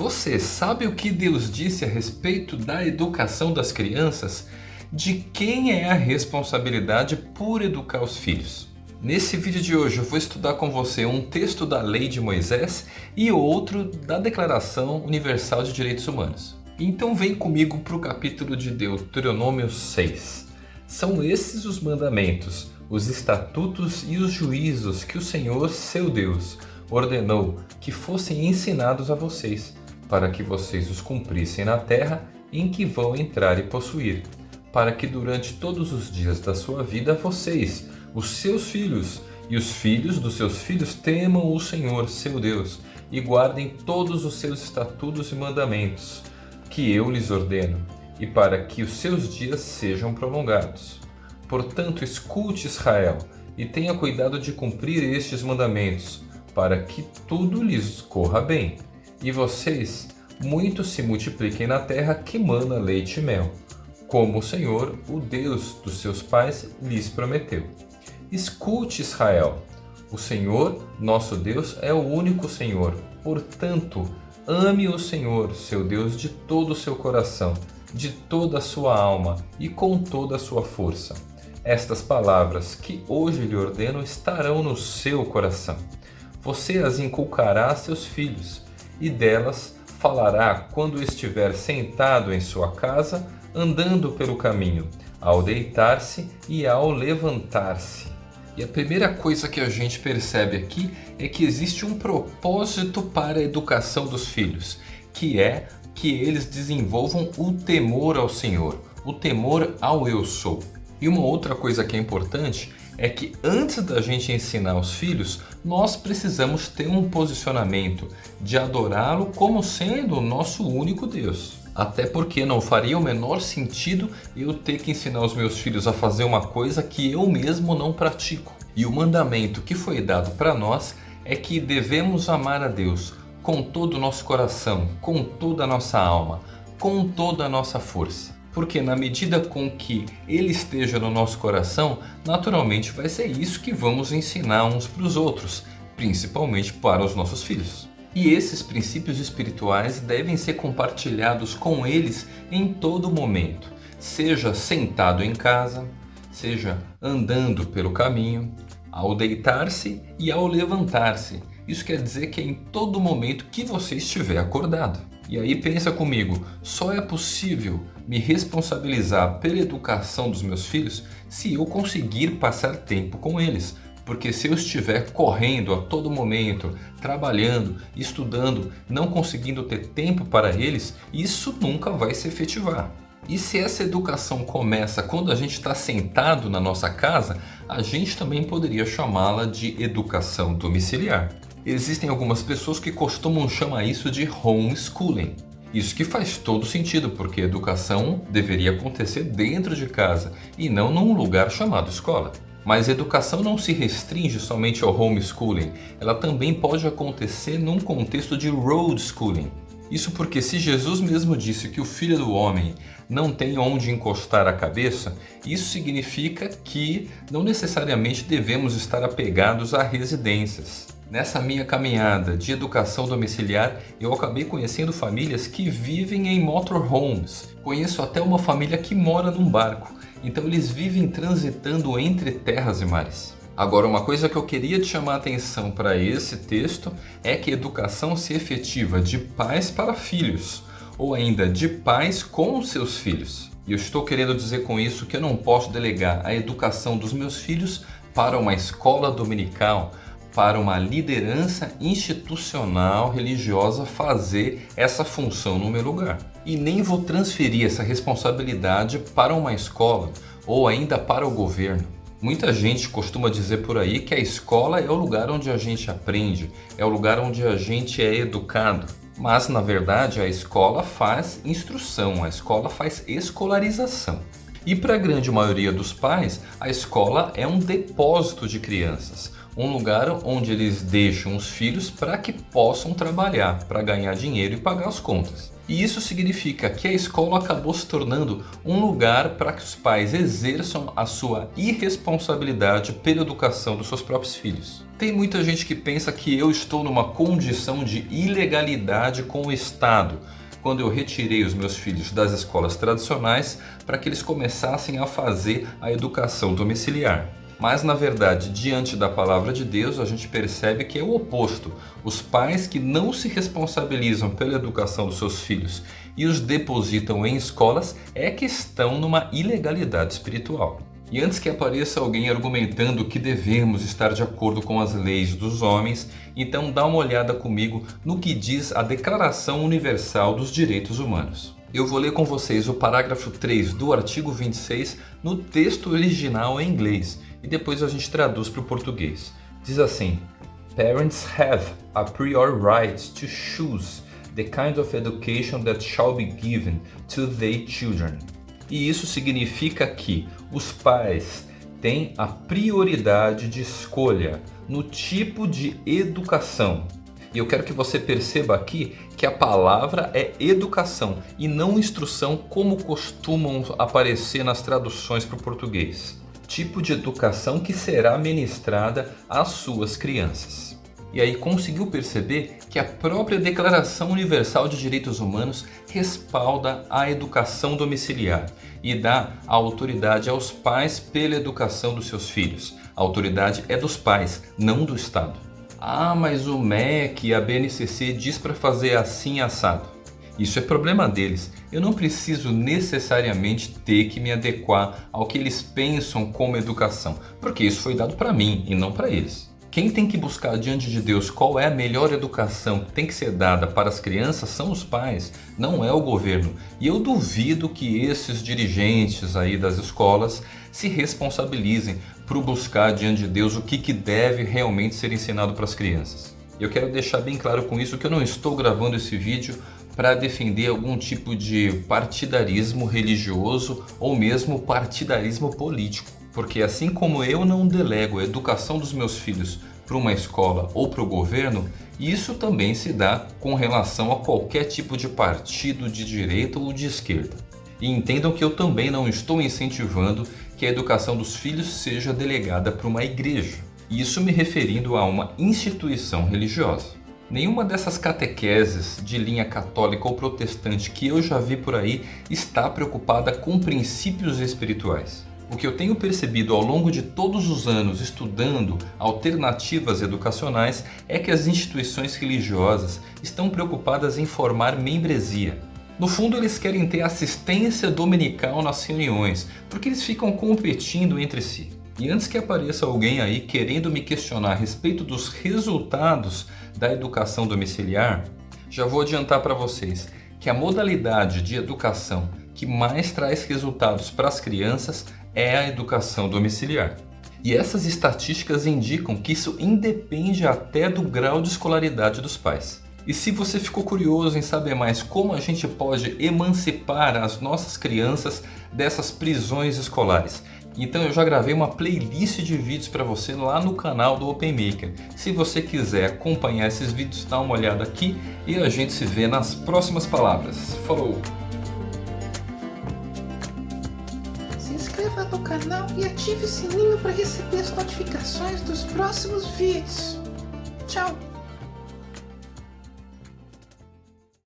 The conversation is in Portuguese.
Você sabe o que Deus disse a respeito da educação das crianças? De quem é a responsabilidade por educar os filhos? Nesse vídeo de hoje eu vou estudar com você um texto da Lei de Moisés e outro da Declaração Universal de Direitos Humanos. Então vem comigo para o capítulo de Deuteronômio 6. São esses os mandamentos, os estatutos e os juízos que o Senhor, seu Deus, ordenou que fossem ensinados a vocês, para que vocês os cumprissem na terra em que vão entrar e possuir, para que durante todos os dias da sua vida vocês, os seus filhos e os filhos dos seus filhos temam o Senhor, seu Deus, e guardem todos os seus estatutos e mandamentos, que eu lhes ordeno, e para que os seus dias sejam prolongados. Portanto, escute Israel, e tenha cuidado de cumprir estes mandamentos, para que tudo lhes corra bem e vocês muito se multipliquem na terra que mana leite e mel, como o Senhor, o Deus dos seus pais, lhes prometeu. Escute, Israel, o Senhor, nosso Deus, é o único Senhor. Portanto, ame o Senhor, seu Deus, de todo o seu coração, de toda a sua alma e com toda a sua força. Estas palavras que hoje lhe ordeno estarão no seu coração. Você as inculcará a seus filhos e delas falará quando estiver sentado em sua casa, andando pelo caminho, ao deitar-se e ao levantar-se. E a primeira coisa que a gente percebe aqui é que existe um propósito para a educação dos filhos, que é que eles desenvolvam o temor ao Senhor, o temor ao eu sou. E uma outra coisa que é importante é que antes da gente ensinar os filhos, nós precisamos ter um posicionamento de adorá-lo como sendo o nosso único Deus. Até porque não faria o menor sentido eu ter que ensinar os meus filhos a fazer uma coisa que eu mesmo não pratico. E o mandamento que foi dado para nós é que devemos amar a Deus com todo o nosso coração, com toda a nossa alma, com toda a nossa força. Porque na medida com que ele esteja no nosso coração, naturalmente vai ser isso que vamos ensinar uns para os outros, principalmente para os nossos filhos. E esses princípios espirituais devem ser compartilhados com eles em todo momento, seja sentado em casa, seja andando pelo caminho, ao deitar-se e ao levantar-se. Isso quer dizer que é em todo momento que você estiver acordado. E aí pensa comigo, só é possível me responsabilizar pela educação dos meus filhos se eu conseguir passar tempo com eles. Porque se eu estiver correndo a todo momento, trabalhando, estudando, não conseguindo ter tempo para eles, isso nunca vai se efetivar. E se essa educação começa quando a gente está sentado na nossa casa, a gente também poderia chamá-la de educação domiciliar. Existem algumas pessoas que costumam chamar isso de homeschooling. Isso que faz todo sentido, porque educação deveria acontecer dentro de casa e não num lugar chamado escola. Mas educação não se restringe somente ao homeschooling, ela também pode acontecer num contexto de road schooling. Isso porque se Jesus mesmo disse que o Filho do Homem não tem onde encostar a cabeça, isso significa que não necessariamente devemos estar apegados a residências. Nessa minha caminhada de educação domiciliar, eu acabei conhecendo famílias que vivem em motorhomes. Conheço até uma família que mora num barco, então eles vivem transitando entre terras e mares. Agora, uma coisa que eu queria te chamar a atenção para esse texto é que educação se efetiva de pais para filhos, ou ainda de pais com seus filhos. E eu estou querendo dizer com isso que eu não posso delegar a educação dos meus filhos para uma escola dominical, para uma liderança institucional religiosa fazer essa função no meu lugar. E nem vou transferir essa responsabilidade para uma escola ou ainda para o governo. Muita gente costuma dizer por aí que a escola é o lugar onde a gente aprende, é o lugar onde a gente é educado. Mas na verdade a escola faz instrução, a escola faz escolarização. E para a grande maioria dos pais, a escola é um depósito de crianças, um lugar onde eles deixam os filhos para que possam trabalhar, para ganhar dinheiro e pagar as contas. E isso significa que a escola acabou se tornando um lugar para que os pais exerçam a sua irresponsabilidade pela educação dos seus próprios filhos. Tem muita gente que pensa que eu estou numa condição de ilegalidade com o Estado, quando eu retirei os meus filhos das escolas tradicionais para que eles começassem a fazer a educação domiciliar. Mas na verdade, diante da palavra de Deus, a gente percebe que é o oposto. Os pais que não se responsabilizam pela educação dos seus filhos e os depositam em escolas é que estão numa ilegalidade espiritual. E antes que apareça alguém argumentando que devemos estar de acordo com as leis dos homens, então dá uma olhada comigo no que diz a Declaração Universal dos Direitos Humanos. Eu vou ler com vocês o parágrafo 3 do artigo 26 no texto original em inglês e depois a gente traduz para o português. Diz assim: Parents have a priori right to choose the kind of education that shall be given to their children. E isso significa que os pais têm a prioridade de escolha no tipo de educação e eu quero que você perceba aqui que a palavra é educação e não instrução como costumam aparecer nas traduções para o português. Tipo de educação que será ministrada às suas crianças. E aí conseguiu perceber que a própria Declaração Universal de Direitos Humanos respalda a educação domiciliar e dá a autoridade aos pais pela educação dos seus filhos. A autoridade é dos pais, não do Estado. Ah, mas o MEC e a BNCC diz para fazer assim assado. Isso é problema deles. Eu não preciso necessariamente ter que me adequar ao que eles pensam como educação, porque isso foi dado para mim e não para eles. Quem tem que buscar diante de Deus qual é a melhor educação que tem que ser dada para as crianças são os pais, não é o governo. E eu duvido que esses dirigentes aí das escolas se responsabilizem por buscar diante de Deus o que, que deve realmente ser ensinado para as crianças. Eu quero deixar bem claro com isso que eu não estou gravando esse vídeo para defender algum tipo de partidarismo religioso ou mesmo partidarismo político. Porque assim como eu não delego a educação dos meus filhos para uma escola ou para o governo, isso também se dá com relação a qualquer tipo de partido de direita ou de esquerda. E entendam que eu também não estou incentivando que a educação dos filhos seja delegada para uma igreja. Isso me referindo a uma instituição religiosa. Nenhuma dessas catequeses de linha católica ou protestante que eu já vi por aí está preocupada com princípios espirituais. O que eu tenho percebido ao longo de todos os anos estudando alternativas educacionais é que as instituições religiosas estão preocupadas em formar membresia. No fundo eles querem ter assistência dominical nas reuniões, porque eles ficam competindo entre si. E antes que apareça alguém aí querendo me questionar a respeito dos resultados da educação domiciliar, já vou adiantar para vocês que a modalidade de educação que mais traz resultados para as crianças é a educação domiciliar. E essas estatísticas indicam que isso independe até do grau de escolaridade dos pais. E se você ficou curioso em saber mais como a gente pode emancipar as nossas crianças dessas prisões escolares, então eu já gravei uma playlist de vídeos para você lá no canal do OpenMaker. Se você quiser acompanhar esses vídeos, dá uma olhada aqui e a gente se vê nas próximas palavras. Falou! No canal e ative o sininho para receber as notificações dos próximos vídeos. Tchau!